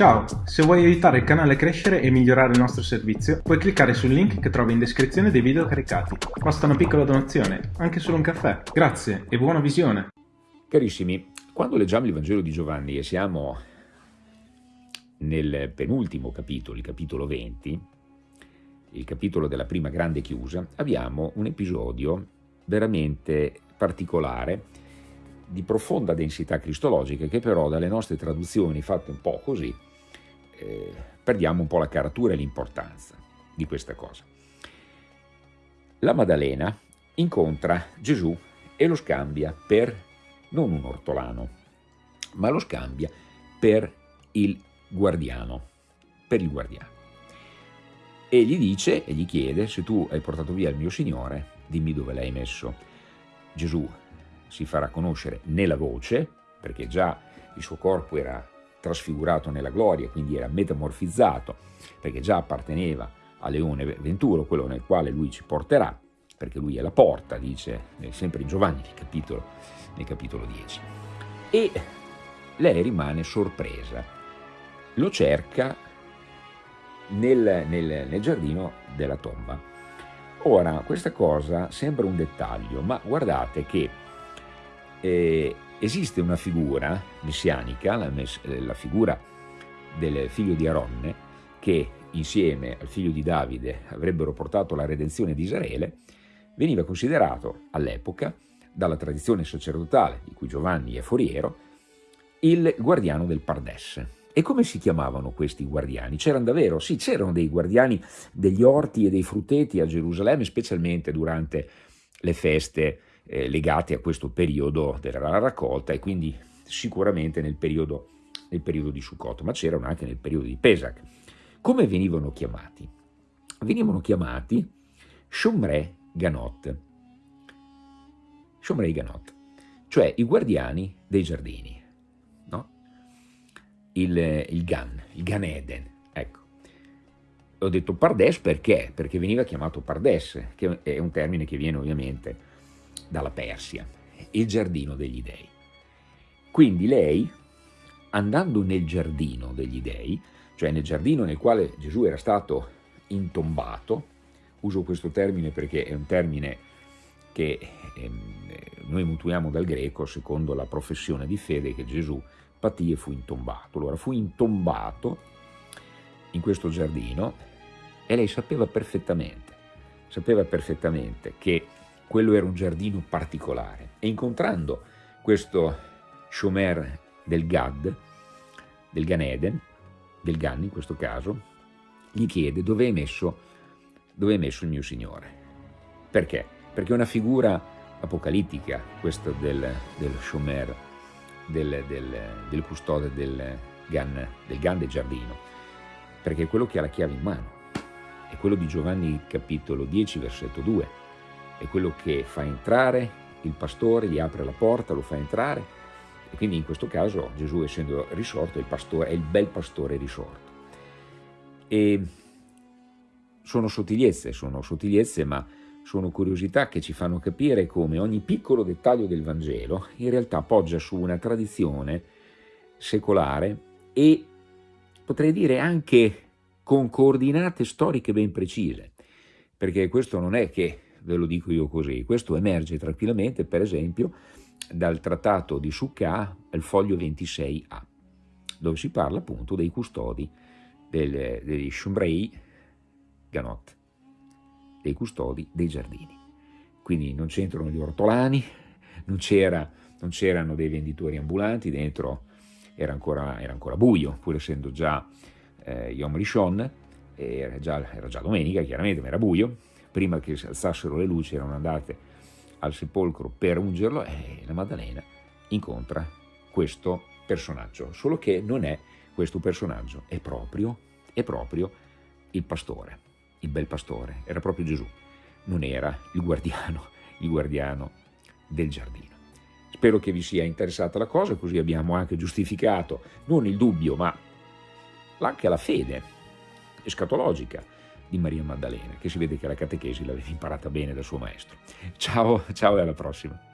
Ciao, se vuoi aiutare il canale a crescere e migliorare il nostro servizio, puoi cliccare sul link che trovi in descrizione dei video caricati. Basta una piccola donazione, anche solo un caffè. Grazie e buona visione! Carissimi, quando leggiamo il Vangelo di Giovanni e siamo nel penultimo capitolo, il capitolo 20, il capitolo della prima grande chiusa, abbiamo un episodio veramente particolare di profonda densità cristologica che però dalle nostre traduzioni fatte un po' così eh, perdiamo un po' la caratura e l'importanza di questa cosa. La Maddalena incontra Gesù e lo scambia per non un ortolano, ma lo scambia per il guardiano, per il guardiano. E gli dice e gli chiede, se tu hai portato via il mio Signore, dimmi dove l'hai messo. Gesù si farà conoscere nella voce, perché già il suo corpo era trasfigurato nella gloria, quindi era metamorfizzato, perché già apparteneva a Leone Venturo, quello nel quale lui ci porterà, perché lui è la porta, dice sempre in Giovanni nel capitolo, nel capitolo 10. E lei rimane sorpresa, lo cerca nel, nel, nel giardino della tomba. Ora, questa cosa sembra un dettaglio, ma guardate che eh, esiste una figura messianica, la, eh, la, figura del figlio di Aronne, che insieme al figlio di Davide avrebbero portato la redenzione di Israele, veniva considerato all'epoca, dalla tradizione sacerdotale di cui Giovanni è foriero, il guardiano del Pardes. E come si chiamavano questi guardiani? C'erano davvero? Sì, c'erano dei guardiani degli orti e dei frutteti a Gerusalemme, specialmente durante le feste eh, legate a questo periodo della raccolta e quindi sicuramente nel periodo, nel periodo di Sukkot, ma c'erano anche nel periodo di Pesach. Come venivano chiamati? Venivano chiamati Shomre Ganot, Shomrei Ganot, cioè i guardiani dei giardini, no? il, il Gan, il Gan Eden, ecco. Ho detto Pardes perché? Perché veniva chiamato Pardes, che è un termine che viene ovviamente dalla Persia, il giardino degli dei. Quindi lei, andando nel giardino degli dei, cioè nel giardino nel quale Gesù era stato intombato, uso questo termine perché è un termine che ehm, noi mutuiamo dal greco secondo la professione di fede che Gesù patì e fu intombato. Allora fu intombato in questo giardino e lei sapeva perfettamente, sapeva perfettamente che quello era un giardino particolare. E incontrando questo Shomer del Gad, del Gan Eden, del Gan in questo caso, gli chiede dove è messo, dove è messo il mio Signore. Perché? Perché è una figura apocalittica, questa del, del Shomer, del, del, del custode del Gan, del Gan del giardino, perché è quello che ha la chiave in mano, è quello di Giovanni capitolo 10 versetto 2, è quello che fa entrare il pastore, gli apre la porta, lo fa entrare e quindi in questo caso Gesù essendo risorto il pastore, è il bel pastore risorto. E sono sottigliezze, sono sottigliezze ma sono curiosità che ci fanno capire come ogni piccolo dettaglio del Vangelo in realtà poggia su una tradizione secolare e potrei dire anche con coordinate storiche ben precise, perché questo non è che ve lo dico io così. Questo emerge tranquillamente, per esempio, dal trattato di Sukkah al foglio 26a, dove si parla appunto dei custodi del, degli Shumrei Ganot, dei custodi dei giardini. Quindi non c'entrano gli ortolani, non c'erano dei venditori ambulanti, dentro era ancora, era ancora buio, pur essendo già eh, Yom Rishon, era già, era già domenica chiaramente, ma era buio, prima che si alzassero le luci erano andate al sepolcro per ungerlo e la Maddalena incontra questo personaggio, solo che non è questo personaggio, è proprio, è proprio il pastore, il bel pastore, era proprio Gesù, non era il guardiano, il guardiano del giardino. Spero che vi sia interessata la cosa, così abbiamo anche giustificato non il dubbio, ma anche la fede escatologica di Maria Maddalena, che si vede che la catechesi l'aveva imparata bene dal suo maestro. Ciao, ciao e alla prossima.